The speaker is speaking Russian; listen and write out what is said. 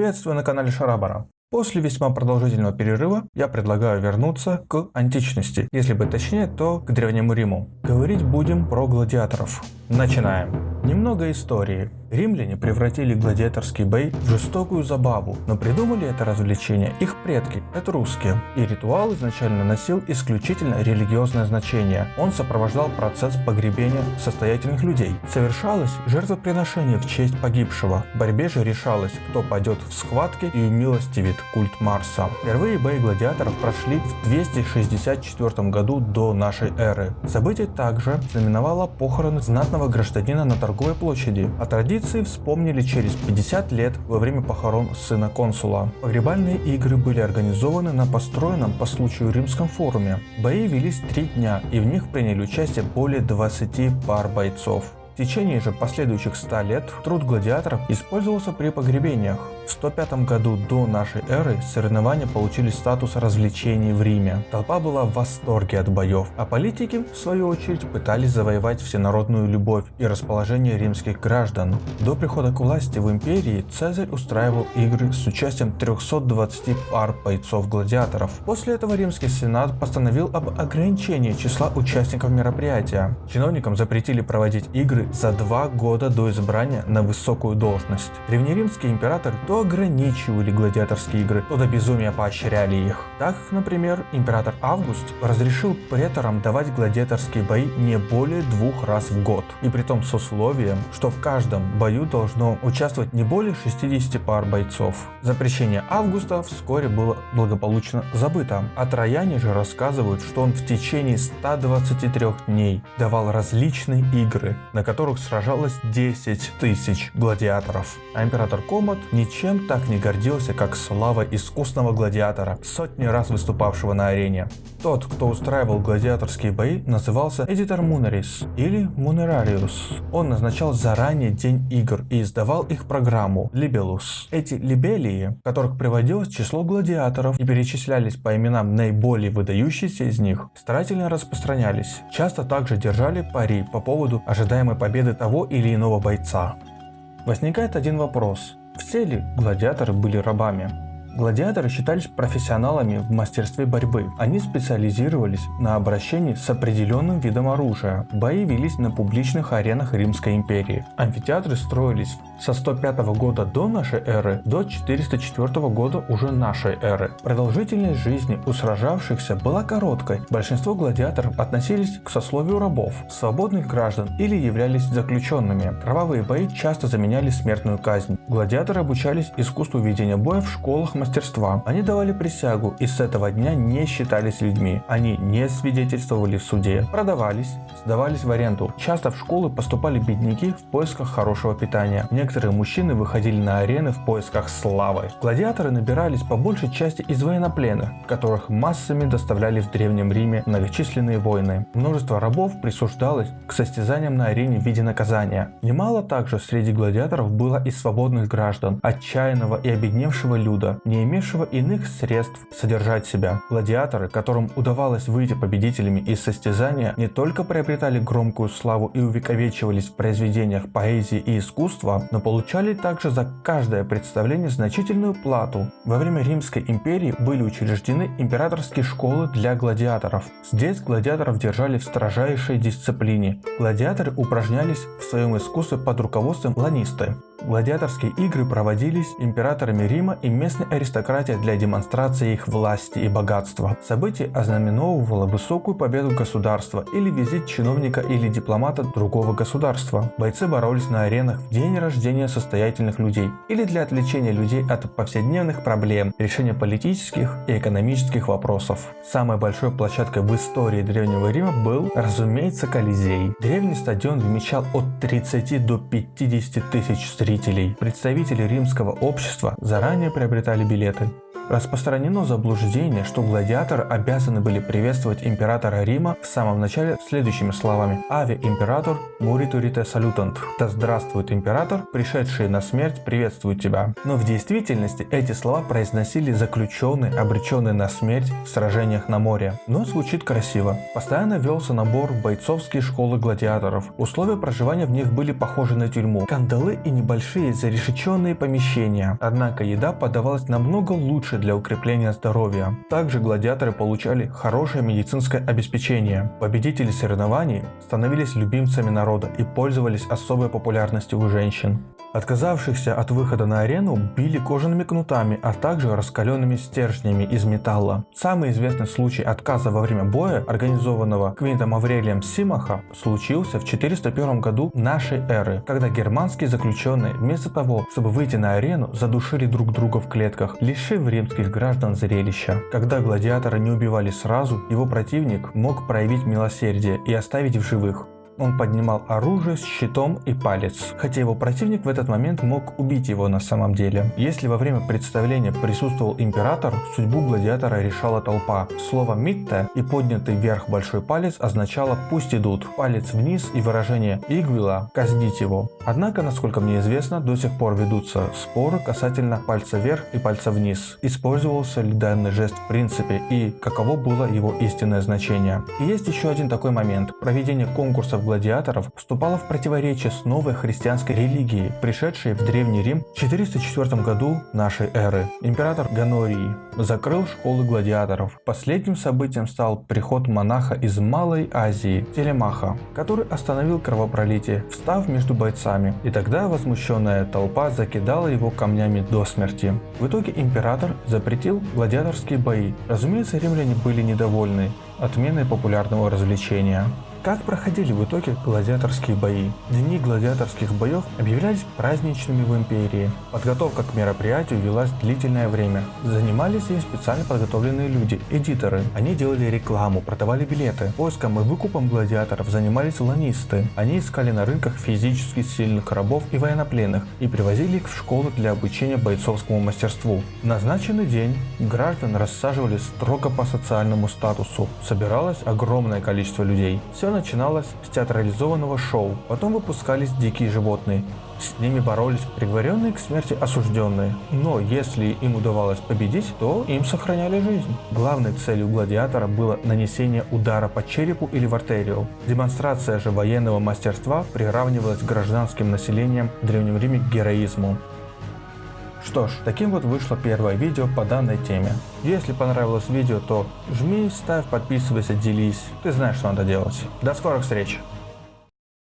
Приветствую на канале Шарабара. После весьма продолжительного перерыва я предлагаю вернуться к античности, если быть точнее, то к Древнему Риму. Говорить будем про гладиаторов. Начинаем. Немного истории. Римляне превратили гладиаторский бой в жестокую забаву, но придумали это развлечение их предки, это русские. И ритуал изначально носил исключительно религиозное значение. Он сопровождал процесс погребения состоятельных людей. Совершалось жертвоприношение в честь погибшего. В борьбе же решалось, кто пойдет в схватке и умилостивит культ Марса. Впервые бои гладиаторов прошли в 264 году до нашей эры. Событие также знаменовало похороны знатного гражданина на торговой площади. О традиции вспомнили через 50 лет во время похорон сына консула. Погребальные игры были организованы на построенном по случаю римском форуме. Бои велись три дня и в них приняли участие более 20 пар бойцов. Течение же последующих 100 лет труд гладиаторов использовался при погребениях. В 105 году до нашей эры соревнования получили статус развлечений в Риме. Толпа была в восторге от боев, а политики, в свою очередь, пытались завоевать всенародную любовь и расположение римских граждан. До прихода к власти в империи Цезарь устраивал игры с участием 320 пар бойцов-гладиаторов. После этого римский сенат постановил об ограничении числа участников мероприятия. Чиновникам запретили проводить игры за два года до избрания на высокую должность. Древнеримский император то ограничивали гладиаторские игры, то до безумия поощряли их. Так, например, император Август разрешил преторам давать гладиаторские бои не более двух раз в год. И при том с условием, что в каждом бою должно участвовать не более 60 пар бойцов. Запрещение Августа вскоре было благополучно забыто. А трояне же рассказывают, что он в течение 123 дней давал различные игры, на которых сражалось 10 тысяч гладиаторов. А император Комод ничем так не гордился, как слава искусного гладиатора, сотни раз выступавшего на арене. Тот, кто устраивал гладиаторские бои, назывался Эдитор Мунерис или Мунерариус. Он назначал заранее день игр и издавал их программу Libellus. Эти либелии, которых приводилось число гладиаторов и перечислялись по именам наиболее выдающиеся из них, старательно распространялись. Часто также держали пари по поводу ожидаемой победы того или иного бойца. Возникает один вопрос. Все ли гладиаторы были рабами? Гладиаторы считались профессионалами в мастерстве борьбы. Они специализировались на обращении с определенным видом оружия. Бои велись на публичных аренах Римской империи. Амфитеатры строились со 105 года до нашей эры до 404 года уже нашей эры. Продолжительность жизни у сражавшихся была короткой. Большинство гладиаторов относились к сословию рабов, свободных граждан или являлись заключенными. Кровавые бои часто заменяли смертную казнь. Гладиаторы обучались искусству ведения боя в школах мастерства. Они давали присягу и с этого дня не считались людьми. Они не свидетельствовали в суде, продавались, сдавались в аренду. Часто в школы поступали бедняки в поисках хорошего питания. Некоторые мужчины выходили на арены в поисках славы. Гладиаторы набирались по большей части из военнопленных, которых массами доставляли в Древнем Риме многочисленные войны. Множество рабов присуждалось к состязаниям на арене в виде наказания. Немало также среди гладиаторов было и свободных граждан, отчаянного и обедневшего люда, не имевшего иных средств содержать себя. Гладиаторы, которым удавалось выйти победителями из состязания, не только приобретали громкую славу и увековечивались в произведениях поэзии и искусства, но получали также за каждое представление значительную плату. Во время Римской империи были учреждены императорские школы для гладиаторов. Здесь гладиаторов держали в строжайшей дисциплине. Гладиаторы упражнялись в своем искусстве под руководством ланисты. Гладиаторские игры проводились императорами Рима и местной аристократией для демонстрации их власти и богатства. Событие ознаменовывало высокую победу государства или визит чиновника или дипломата другого государства. Бойцы боролись на аренах в день рождения состоятельных людей или для отвлечения людей от повседневных проблем, решения политических и экономических вопросов. Самой большой площадкой в истории Древнего Рима был, разумеется, Колизей. Древний стадион вмещал от 30 до 50 тысяч зрителей зрителей. Представители римского общества заранее приобретали билеты. Распространено заблуждение, что гладиаторы обязаны были приветствовать императора Рима в самом начале следующими словами «Ави император муритурите салютант» «Да здравствует император, пришедший на смерть приветствует тебя». Но в действительности эти слова произносили заключенные, обреченные на смерть в сражениях на море. Но звучит красиво. Постоянно велся набор в бойцовские школы гладиаторов. Условия проживания в них были похожи на тюрьму. Кандалы и небольшие зарешеченные помещения. Однако еда подавалась намного лучше для укрепления здоровья. Также гладиаторы получали хорошее медицинское обеспечение. Победители соревнований становились любимцами народа и пользовались особой популярностью у женщин. Отказавшихся от выхода на арену били кожаными кнутами, а также раскаленными стержнями из металла. Самый известный случай отказа во время боя, организованного Квинтом Аврелием Симаха, случился в 401 году нашей эры, когда германские заключенные вместо того, чтобы выйти на арену, задушили друг друга в клетках, лишив римских граждан зрелища. Когда гладиаторы не убивали сразу, его противник мог проявить милосердие и оставить в живых. Он поднимал оружие с щитом и палец, хотя его противник в этот момент мог убить его на самом деле. Если во время представления присутствовал император, судьбу гладиатора решала толпа. Слово «митте» и поднятый вверх большой палец означало «пусть идут», палец вниз и выражение «игвила» – «казнить его». Однако, насколько мне известно, до сих пор ведутся споры касательно пальца вверх и пальца вниз. Использовался ли данный жест в принципе и каково было его истинное значение. И есть еще один такой момент. Проведение конкурсов гладиаторов вступала в противоречие с новой христианской религией, пришедшей в Древний Рим в 404 году нашей эры. Император Ганорий закрыл школы гладиаторов. Последним событием стал приход монаха из Малой Азии, Телемаха, который остановил кровопролитие, встав между бойцами. И тогда возмущенная толпа закидала его камнями до смерти. В итоге император запретил гладиаторские бои. Разумеется, римляне были недовольны отменой популярного развлечения. Как проходили в итоге гладиаторские бои? Дни гладиаторских боев объявлялись праздничными в империи. Подготовка к мероприятию велась длительное время. Занимались ей специально подготовленные люди, эдиторы. Они делали рекламу, продавали билеты. Поиском и выкупом гладиаторов занимались ланисты. Они искали на рынках физически сильных рабов и военнопленных и привозили их в школы для обучения бойцовскому мастерству. В назначенный день граждан рассаживали строго по социальному статусу. Собиралось огромное количество людей. Начиналось с театрализованного шоу, потом выпускались дикие животные. С ними боролись приговоренные к смерти осужденные. Но если им удавалось победить, то им сохраняли жизнь. Главной целью гладиатора было нанесение удара по черепу или в артерию. Демонстрация же военного мастерства приравнивалась к гражданским населением в Древнем Риме к героизму. Что ж, таким вот вышло первое видео по данной теме. Если понравилось видео, то жми, ставь, подписывайся, делись. Ты знаешь, что надо делать. До скорых встреч!